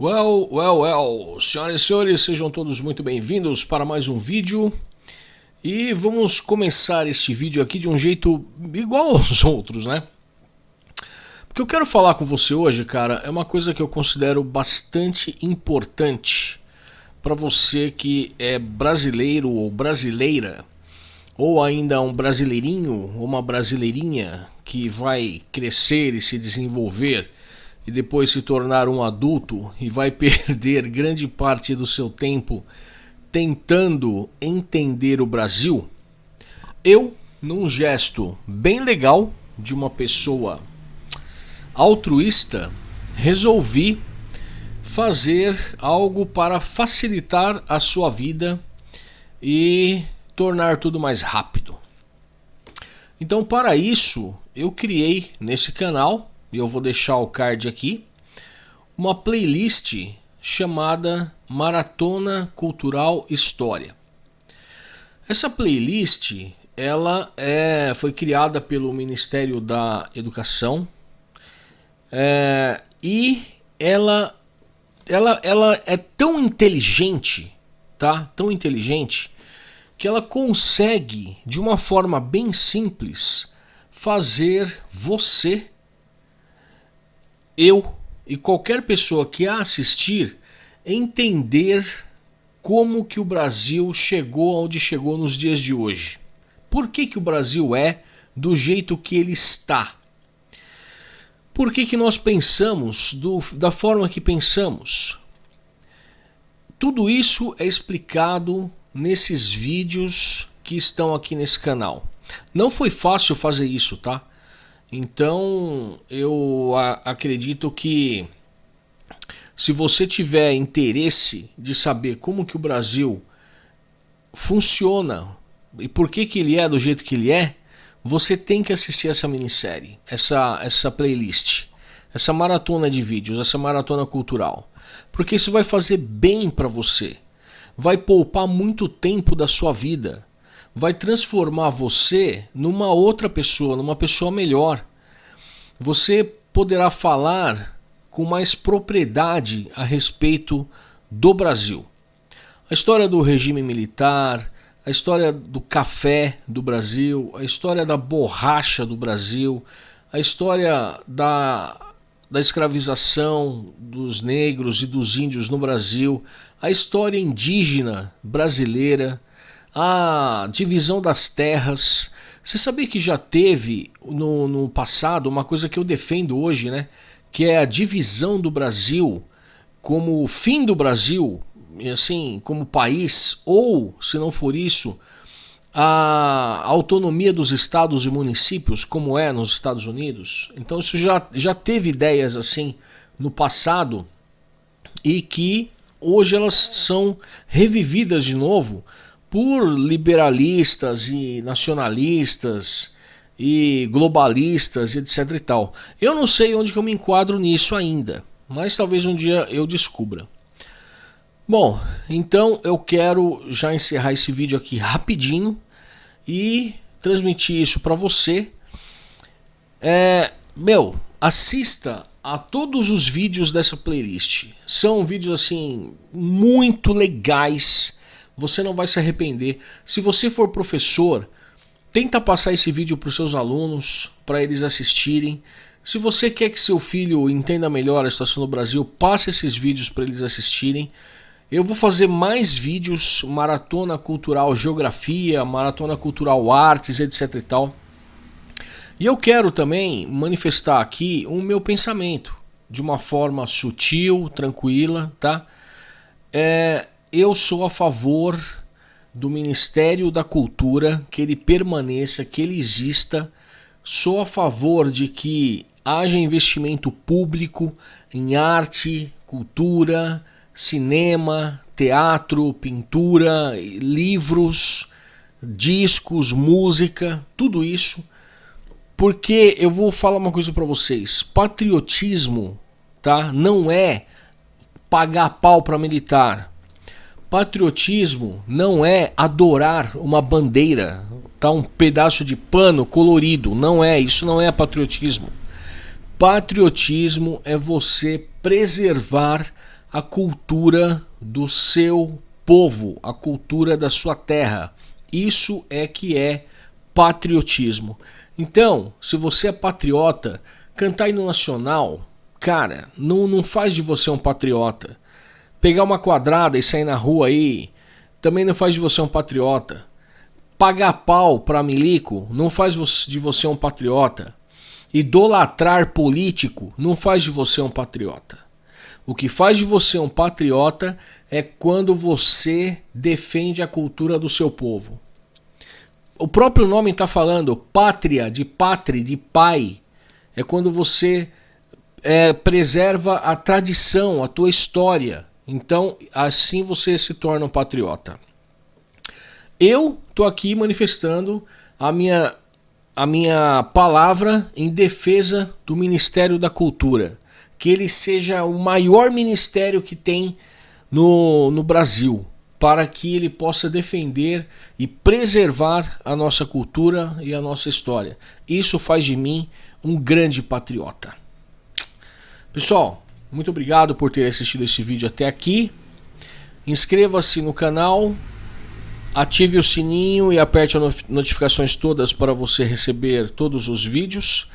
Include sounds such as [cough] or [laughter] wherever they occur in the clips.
Well, well, well, senhoras e senhores, sejam todos muito bem-vindos para mais um vídeo. E vamos começar este vídeo aqui de um jeito igual aos [laughs] outros, né? Porque eu quero falar com você hoje, cara, é uma coisa que eu considero bastante importante para você que é brasileiro ou brasileira, ou ainda um brasileirinho ou uma brasileirinha que vai crescer e se desenvolver e depois se tornar um adulto e vai [laughs] perder grande parte do seu tempo tentando entender o Brasil, eu, num gesto bem legal de uma pessoa altruísta, resolvi fazer algo para facilitar a sua vida e tornar tudo mais rápido. Então, para isso, eu criei nesse canal e eu vou deixar o card aqui, uma playlist chamada Maratona Cultural História. Essa playlist ela é, foi criada pelo Ministério da Educação é, e ela, ela, ela é tão inteligente, tá? Tão inteligente que ela consegue de uma forma bem simples fazer você eu e qualquer pessoa que a assistir entender como que o Brasil chegou onde chegou nos dias de hoje. Por que, que o Brasil é do jeito que ele está? Por que, que nós pensamos do, da forma que pensamos? Tudo isso é explicado nesses vídeos que estão aqui nesse canal. Não foi fácil fazer isso, tá? Então eu acredito que se você tiver interesse de saber como que o Brasil funciona e por que, que ele é do jeito que ele é, você tem que assistir essa minissérie, essa, essa playlist, essa maratona de vídeos, essa maratona cultural. Porque isso vai fazer bem para você, vai poupar muito tempo da sua vida vai transformar você numa outra pessoa, numa pessoa melhor. Você poderá falar com mais propriedade a respeito do Brasil. A história do regime militar, a história do café do Brasil, a história da borracha do Brasil, a história da, da escravização dos negros e dos índios no Brasil, a história indígena brasileira, a divisão das terras. Você sabia que já teve no, no passado uma coisa que eu defendo hoje, né? Que é a divisão do Brasil como o fim do Brasil, assim, como país, ou, se não for isso, a autonomia dos estados e municípios, como é nos Estados Unidos. Então isso já, já teve ideias assim no passado e que hoje elas são revividas de novo por liberalistas e nacionalistas e globalistas, etc e tal. Eu não sei onde que eu me enquadro nisso ainda, mas talvez um dia eu descubra. Bom, então eu quero já encerrar esse vídeo aqui rapidinho e transmitir isso para você. É, meu, assista a todos os vídeos dessa playlist. São vídeos assim muito legais você não vai se arrepender. Se você for professor, tenta passar esse vídeo para os seus alunos, para eles assistirem. Se você quer que seu filho entenda melhor a situação no Brasil, passe esses vídeos para eles assistirem. Eu vou fazer mais vídeos, maratona cultural geografia, maratona cultural artes, etc e tal. E eu quero também manifestar aqui o meu pensamento de uma forma sutil, tranquila, tá? É, eu sou a favor do Ministério da Cultura, que ele permaneça, que ele exista. Sou a favor de que haja investimento público em arte, cultura, cinema, teatro, pintura, livros, discos, música, tudo isso. Porque eu vou falar uma coisa para vocês, patriotismo, tá? Não é pagar pau para militar. Patriotismo não é adorar uma bandeira, tá? um pedaço de pano colorido. Não é, isso não é patriotismo. Patriotismo é você preservar a cultura do seu povo, a cultura da sua terra. Isso é que é patriotismo. Então, se você é patriota, cantar hino nacional, cara, não, não faz de você um patriota. Pegar uma quadrada e sair na rua aí, também não faz de você um patriota. Pagar pau para milico não faz de você um patriota. Idolatrar político não faz de você um patriota. O que faz de você um patriota é quando você defende a cultura do seu povo. O próprio nome está falando pátria, de pátria, de pai. É quando você é, preserva a tradição, a tua história. Então, assim você se torna um patriota. Eu estou aqui manifestando a minha, a minha palavra em defesa do Ministério da Cultura. Que ele seja o maior ministério que tem no, no Brasil, para que ele possa defender e preservar a nossa cultura e a nossa história. Isso faz de mim um grande patriota. Pessoal, muito obrigado por ter assistido esse vídeo até aqui. Inscreva-se no canal, ative o sininho e aperte as notificações todas para você receber todos os vídeos.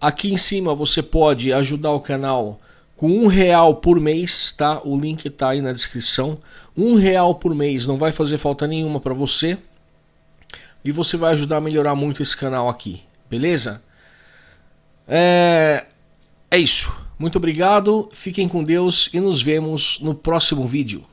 Aqui em cima você pode ajudar o canal com um real por mês, tá? O link está aí na descrição. Um real por mês não vai fazer falta nenhuma para você e você vai ajudar a melhorar muito esse canal aqui, beleza? É, é isso. Muito obrigado, fiquem com Deus e nos vemos no próximo vídeo.